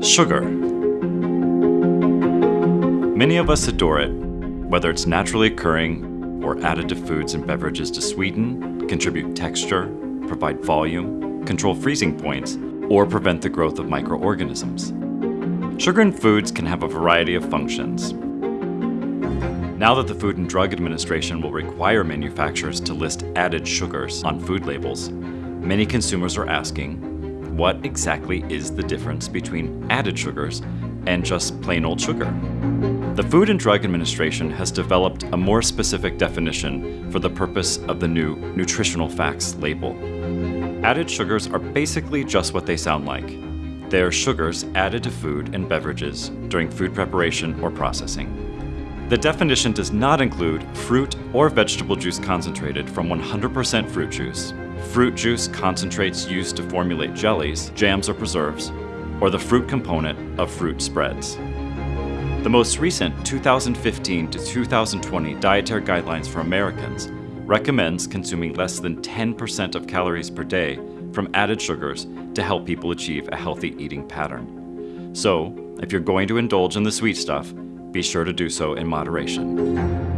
Sugar. Many of us adore it, whether it's naturally occurring or added to foods and beverages to sweeten, contribute texture, provide volume, control freezing points, or prevent the growth of microorganisms. Sugar in foods can have a variety of functions. Now that the Food and Drug Administration will require manufacturers to list added sugars on food labels, many consumers are asking, what exactly is the difference between added sugars and just plain old sugar? The Food and Drug Administration has developed a more specific definition for the purpose of the new Nutritional Facts label. Added sugars are basically just what they sound like. They are sugars added to food and beverages during food preparation or processing. The definition does not include fruit or vegetable juice concentrated from 100% fruit juice, fruit juice concentrates used to formulate jellies, jams, or preserves, or the fruit component of fruit spreads. The most recent 2015 to 2020 Dietary Guidelines for Americans recommends consuming less than 10% of calories per day from added sugars to help people achieve a healthy eating pattern. So, if you're going to indulge in the sweet stuff, be sure to do so in moderation.